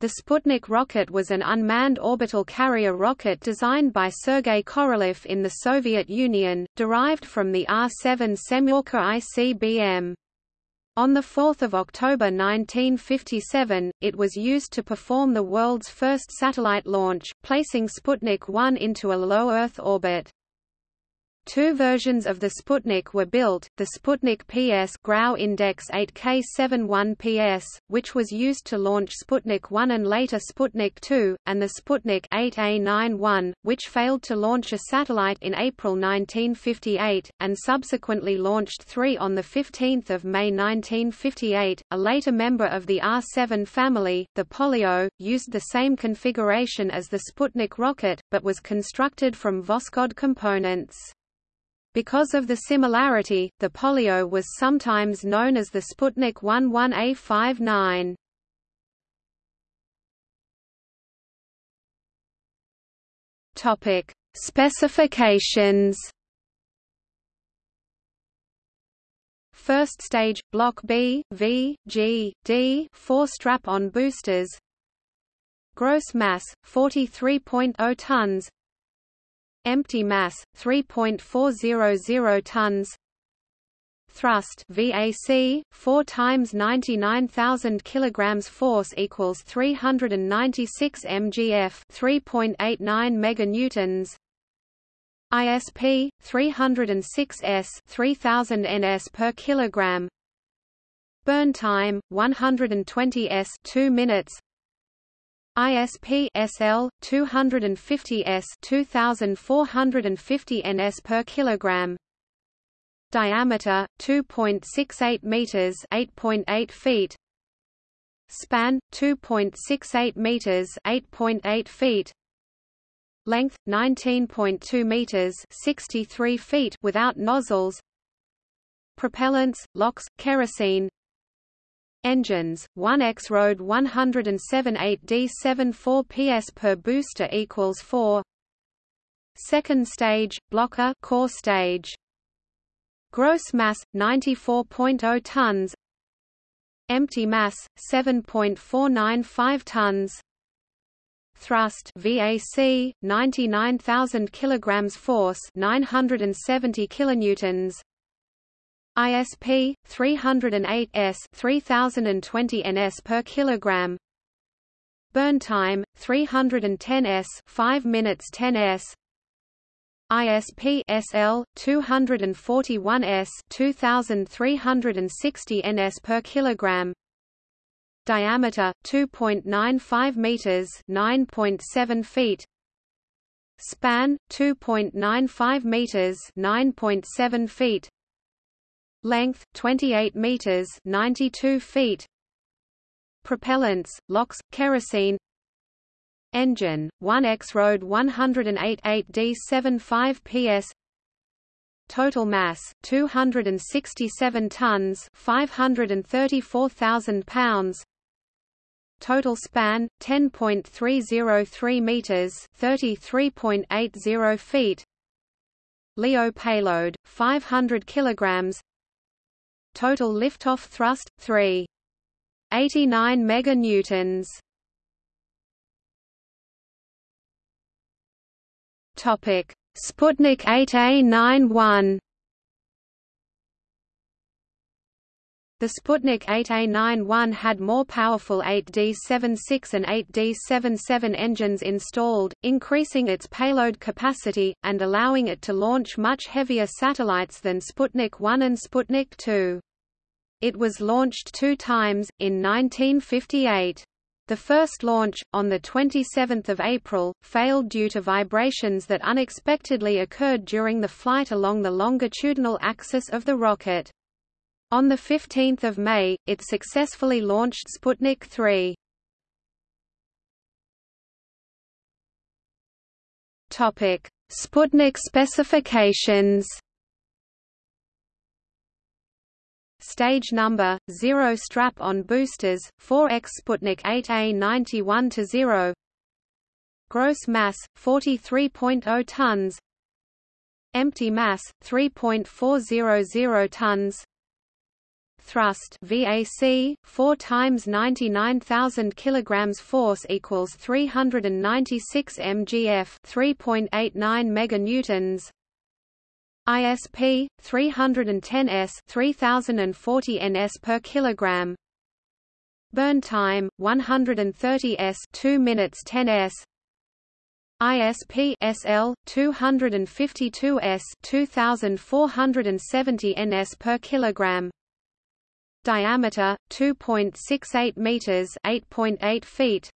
The Sputnik rocket was an unmanned orbital carrier rocket designed by Sergei Korolev in the Soviet Union, derived from the R-7 Semyorka ICBM. On 4 October 1957, it was used to perform the world's first satellite launch, placing Sputnik 1 into a low Earth orbit. Two versions of the Sputnik were built, the Sputnik PS Grau Index 8K71 PS, which was used to launch Sputnik 1 and later Sputnik 2, and the Sputnik 8A91, which failed to launch a satellite in April 1958, and subsequently launched three on 15 May 1958. A later member of the R-7 family, the Polyot, used the same configuration as the Sputnik rocket, but was constructed from Voskhod components. Because of the similarity, the Polyot was sometimes known as the Sputnik 11A59. Topic: Specifications. First stage, Block B, V, G, D, 4 strap-on boosters. Gross mass 43.0 tons. Empty mass 3.400 tons. Thrust VAC 4 times 99000 kilograms force equals 396 mgf 3.89 meganewtons. ISP 306 s 3000 ns per kilogram. Burn time 120 s 2 minutes ISP SL 250 S 2450 ns per kilogram. Diameter 2.68 meters 8.8 feet. Span 2.68 meters 8.8 feet. Length 19.2 meters 63 feet without nozzles. Propellants LOX kerosene Engines, 1X RD 107 8D74 PS per booster equals 4 Second stage, Block A core stage. Gross mass, 94.0 tons. Empty mass, 7.495 tons. Thrust VAC 99000 kilograms force 970 kilonewtons ISP 308 S 3020 ns per kilogram. Burn time 310 S 5 minutes 10 S. ISP SL 241 S 2360 ns per kilogram. Diameter 2.95 meters 9.7 feet. Span 2.95 meters 9.7 feet length 28 meters 92 feet. Propellants LOX kerosene. Engine 1X RD 108 8D75 PS total mass 267 tons 534,000 pounds. Total span 10.303 meters 33.80 feet. LEO payload 500 kilograms Total liftoff thrust 3. 89 meganewtons. Topic: Sputnik 8A91. The Sputnik 8A91 had more powerful 8D76 and 8D77 engines installed, increasing its payload capacity, and allowing it to launch much heavier satellites than Sputnik 1 and Sputnik 2. It was launched two times, in 1958. The first launch, on 27 April, failed due to vibrations that unexpectedly occurred during the flight along the longitudinal axis of the rocket. On 15 May, it successfully launched Sputnik 3. Sputnik specifications. Stage number 0 strap on boosters 4x Sputnik 8A91 to 0 Gross mass 43.0 tons. Empty mass 3.400 tons thrust VAC 4 times 99000 kilograms force equals 396 mgf 3.89 meganewtons. ISP 310 s 3040 ns per kilogram. Burn time 130 s 2 minutes 10 s. ISP SL 252 S 2470 ns per kilogram diameter 2.68 meters 8.8 feet.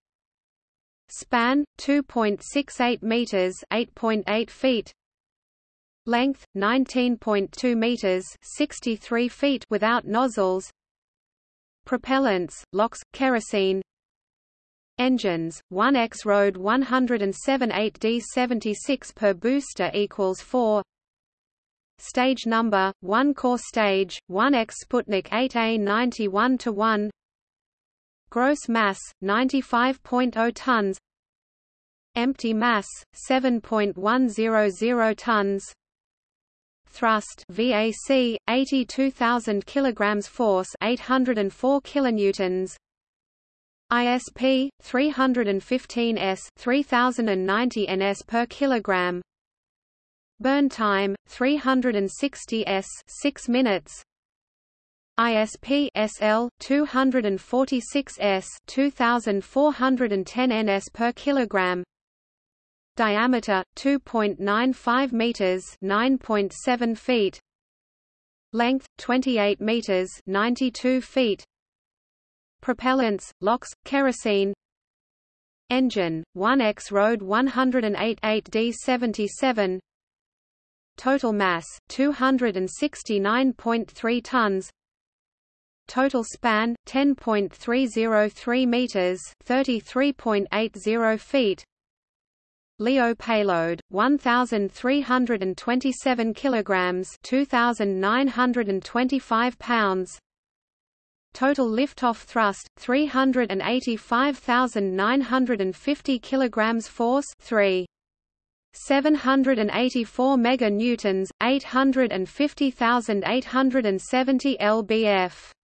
Span 2.68 meters 8.8 feet. Length 19.2 meters 63 feet without nozzles. Propellants LOX kerosene. Engines 1X RD 107 8D76 per booster equals 4 Stage number 1 core stage 1X Sputnik 8A 91 to 1 Gross mass 95.0 tons. Empty mass 7.100 tons. Thrust VAC 82000 kilograms force 804 kilonewtons. ISP 315 s 3090 ns per kilogram burn time 360 s 6 minutes. ISP SL 246 s 2410 ns per kilogram. Diameter 2.95 meters 9.7 feet. Length 28 meters 92 feet. Propellants, LOX, kerosene. Engine, 1X RD 108 8D77 Total mass, 269.3 tons. Total span, 10.303 meters 33.80 feet. LEO payload 1327 kilograms 2925 pounds. Total liftoff thrust 385,950 kilograms force 3 784 meganewtons 850,870 lbf